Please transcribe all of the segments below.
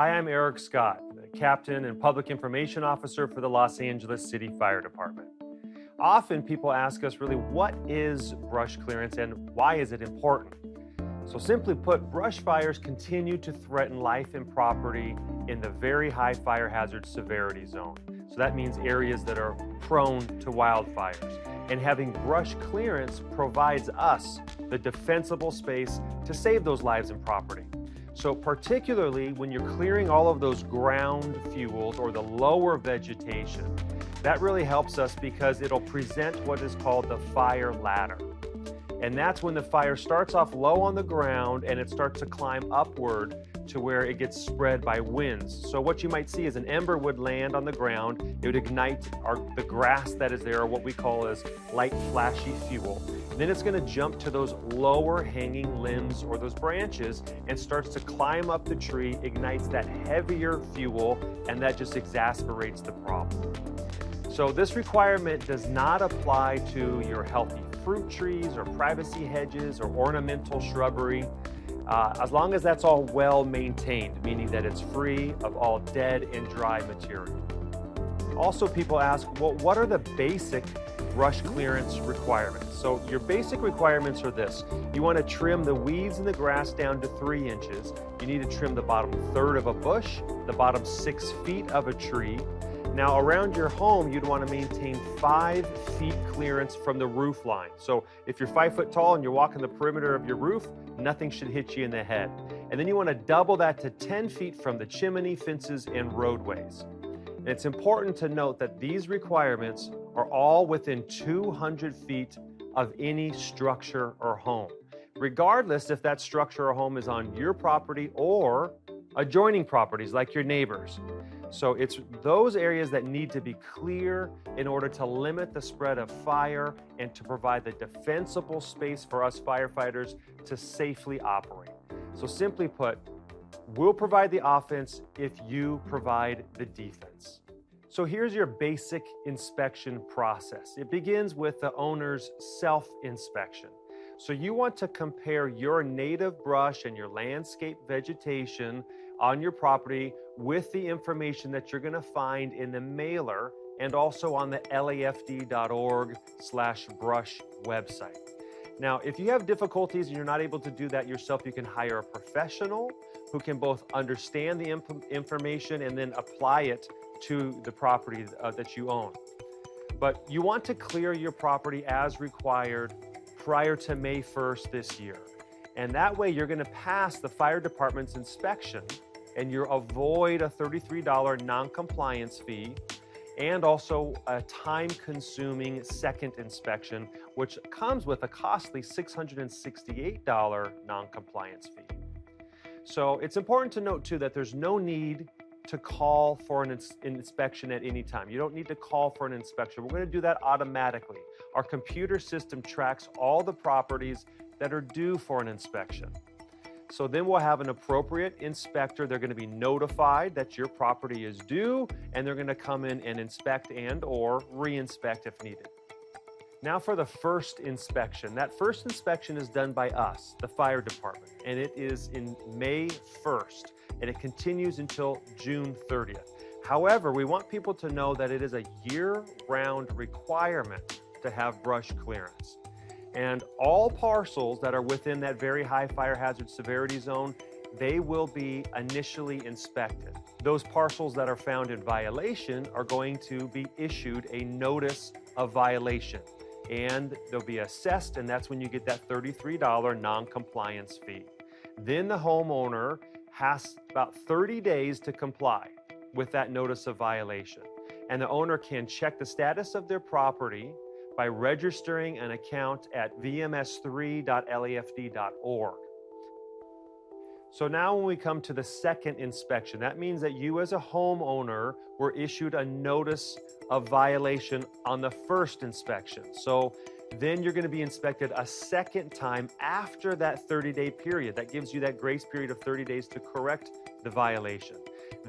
Hi, I'm Eric Scott, the Captain and Public Information Officer for the Los Angeles City Fire Department. Often people ask us really, what is brush clearance and why is it important? So simply put, brush fires continue to threaten life and property in the very high fire hazard severity zone. So that means areas that are prone to wildfires. And having brush clearance provides us the defensible space to save those lives and property. So particularly when you're clearing all of those ground fuels or the lower vegetation, that really helps us because it'll present what is called the fire ladder. And that's when the fire starts off low on the ground and it starts to climb upward to where it gets spread by winds. So what you might see is an ember would land on the ground, it would ignite our, the grass that is there, or what we call as light flashy fuel. Then it's gonna jump to those lower hanging limbs or those branches and starts to climb up the tree, ignites that heavier fuel, and that just exasperates the problem. So this requirement does not apply to your healthy fruit trees or privacy hedges or ornamental shrubbery, uh, as long as that's all well maintained, meaning that it's free of all dead and dry material. Also, people ask, well, what are the basic brush clearance requirements? So your basic requirements are this. You want to trim the weeds and the grass down to three inches. You need to trim the bottom third of a bush, the bottom six feet of a tree, now around your home, you'd want to maintain five feet clearance from the roof line. So if you're five foot tall and you're walking the perimeter of your roof, nothing should hit you in the head. And then you want to double that to 10 feet from the chimney, fences, and roadways. And it's important to note that these requirements are all within 200 feet of any structure or home, regardless if that structure or home is on your property or adjoining properties like your neighbors. So it's those areas that need to be clear in order to limit the spread of fire and to provide the defensible space for us firefighters to safely operate. So simply put, we'll provide the offense if you provide the defense. So here's your basic inspection process. It begins with the owner's self-inspection. So you want to compare your native brush and your landscape vegetation on your property with the information that you're going to find in the mailer and also on the lafd.org slash brush website. Now, if you have difficulties and you're not able to do that yourself, you can hire a professional who can both understand the information and then apply it to the property uh, that you own. But you want to clear your property as required prior to May 1st this year. And that way you're gonna pass the fire department's inspection and you avoid a $33 non-compliance fee and also a time-consuming second inspection, which comes with a costly $668 non-compliance fee. So it's important to note too that there's no need to call for an ins inspection at any time. You don't need to call for an inspection. We're going to do that automatically. Our computer system tracks all the properties that are due for an inspection. So then we'll have an appropriate inspector. They're going to be notified that your property is due, and they're going to come in and inspect and or re-inspect if needed. Now for the first inspection. That first inspection is done by us, the fire department, and it is in May 1st, and it continues until June 30th. However, we want people to know that it is a year-round requirement to have brush clearance. And all parcels that are within that very high fire hazard severity zone, they will be initially inspected. Those parcels that are found in violation are going to be issued a notice of violation and they'll be assessed and that's when you get that $33 non-compliance fee. Then the homeowner has about 30 days to comply with that notice of violation. And the owner can check the status of their property by registering an account at vms3.lafd.org. So now when we come to the second inspection, that means that you as a homeowner were issued a notice of violation on the first inspection. So then you're going to be inspected a second time after that 30-day period. That gives you that grace period of 30 days to correct the violation.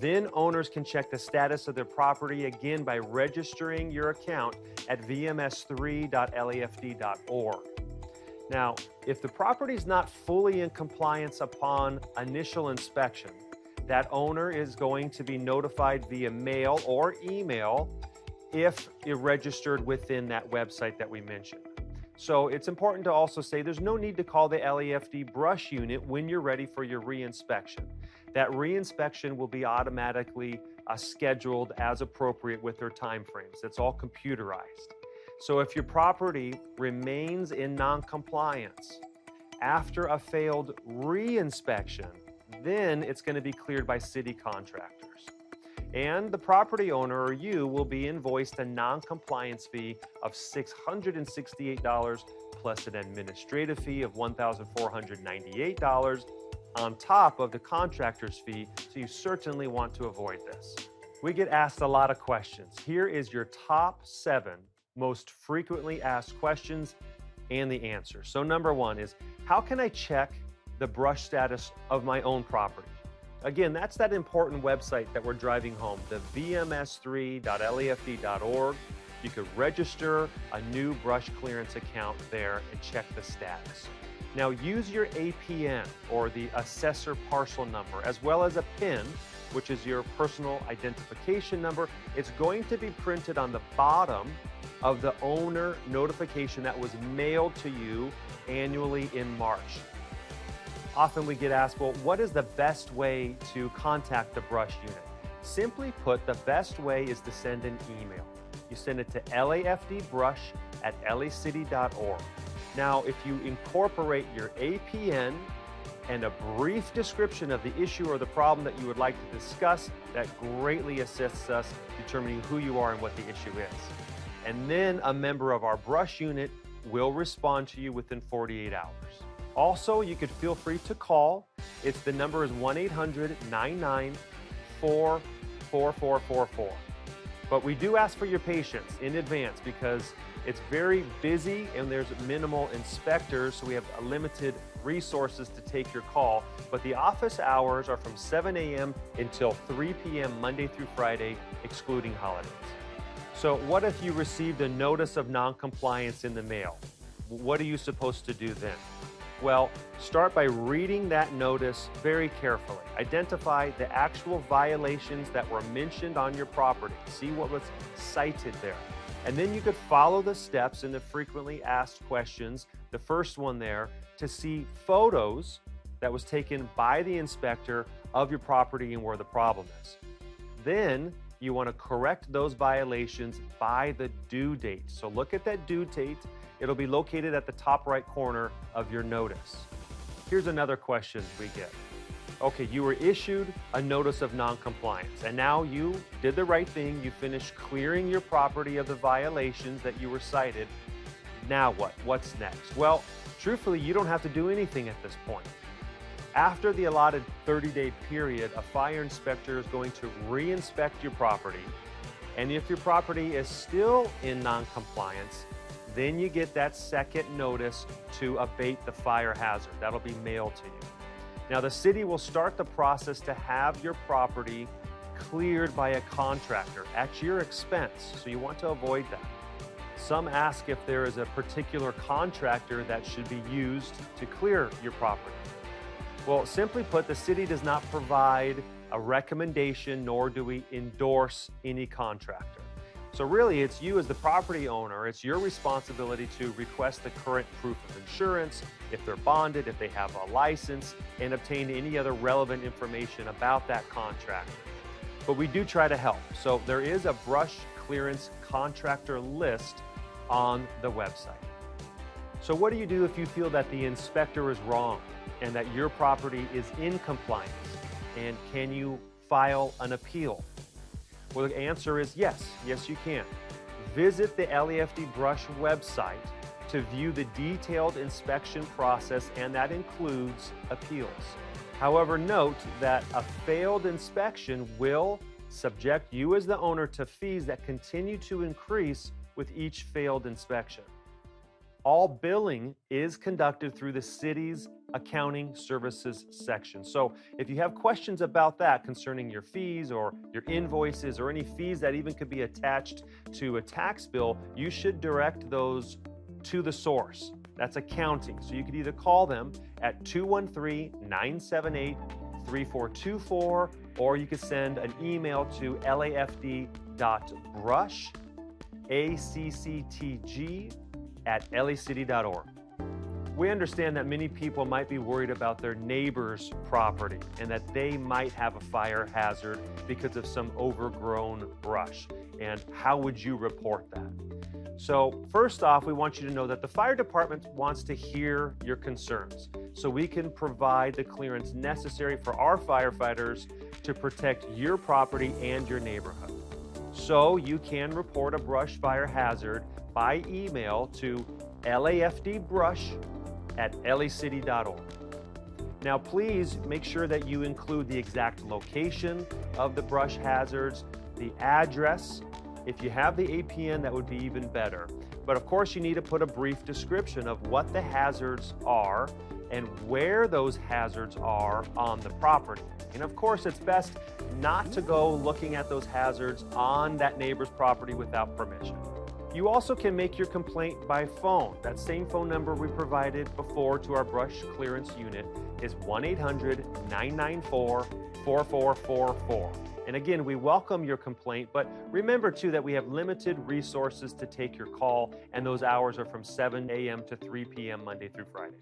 Then owners can check the status of their property again by registering your account at vms3.lafd.org. Now, if the property is not fully in compliance upon initial inspection, that owner is going to be notified via mail or email if you're registered within that website that we mentioned. So it's important to also say there's no need to call the LAFD brush unit when you're ready for your reinspection. That reinspection will be automatically uh, scheduled as appropriate with their timeframes. It's all computerized. So if your property remains in noncompliance after a failed reinspection, then it's going to be cleared by city contractors. And the property owner or you will be invoiced a non-compliance fee of $668 plus an administrative fee of $1,498 on top of the contractor's fee, so you certainly want to avoid this. We get asked a lot of questions. Here is your top seven most frequently asked questions and the answer. So number one is, how can I check the brush status of my own property? Again, that's that important website that we're driving home, the vms3.lafd.org. You could register a new brush clearance account there and check the status. Now use your APN or the assessor parcel number as well as a PIN, which is your personal identification number. It's going to be printed on the bottom of the owner notification that was mailed to you annually in March. Often we get asked, well, what is the best way to contact the brush unit? Simply put, the best way is to send an email. You send it to lafdbrush at lacity.org. Now, if you incorporate your APN and a brief description of the issue or the problem that you would like to discuss, that greatly assists us determining who you are and what the issue is. And then a member of our brush unit will respond to you within 48 hours. Also, you could feel free to call. It's the number is 1-800-994-4444. But we do ask for your patience in advance because it's very busy and there's minimal inspectors, so we have limited resources to take your call. But the office hours are from 7 a.m. until 3 p.m. Monday through Friday, excluding holidays. So what if you received a notice of noncompliance in the mail? What are you supposed to do then? Well, start by reading that notice very carefully. Identify the actual violations that were mentioned on your property. See what was cited there. And then you could follow the steps in the frequently asked questions, the first one there, to see photos that was taken by the inspector of your property and where the problem is. Then you want to correct those violations by the due date. So look at that due date. It'll be located at the top right corner of your notice. Here's another question we get okay, you were issued a notice of noncompliance, and now you did the right thing. You finished clearing your property of the violations that you were cited. Now what? What's next? Well, truthfully, you don't have to do anything at this point. After the allotted 30-day period, a fire inspector is going to re-inspect your property, and if your property is still in noncompliance, then you get that second notice to abate the fire hazard. That'll be mailed to you. Now, the city will start the process to have your property cleared by a contractor at your expense, so you want to avoid that. Some ask if there is a particular contractor that should be used to clear your property. Well, simply put, the city does not provide a recommendation, nor do we endorse any contractor. So really, it's you as the property owner, it's your responsibility to request the current proof of insurance, if they're bonded, if they have a license, and obtain any other relevant information about that contract. But we do try to help. So there is a brush clearance contractor list on the website. So what do you do if you feel that the inspector is wrong and that your property is in compliance? And can you file an appeal? Well, the answer is yes. Yes, you can. Visit the LAFD Brush website to view the detailed inspection process, and that includes appeals. However, note that a failed inspection will subject you as the owner to fees that continue to increase with each failed inspection. All billing is conducted through the city's accounting services section. So if you have questions about that concerning your fees or your invoices or any fees that even could be attached to a tax bill, you should direct those to the source. That's accounting. So you could either call them at 213 978 3424, or you could send an email to lafd.brush, A-C-C-T-G, at lacity.org. We understand that many people might be worried about their neighbor's property and that they might have a fire hazard because of some overgrown brush. And how would you report that? So, first off, we want you to know that the fire department wants to hear your concerns so we can provide the clearance necessary for our firefighters to protect your property and your neighborhood. So, you can report a brush fire hazard by email to lafdbrush at lacity.org. Now, please make sure that you include the exact location of the brush hazards, the address. If you have the APN, that would be even better. But of course, you need to put a brief description of what the hazards are and where those hazards are on the property. And of course, it's best not to go looking at those hazards on that neighbor's property without permission. You also can make your complaint by phone. That same phone number we provided before to our brush clearance unit is 1 800 994 4444. And again, we welcome your complaint, but remember too that we have limited resources to take your call, and those hours are from 7 a.m. to 3 p.m. Monday through Friday.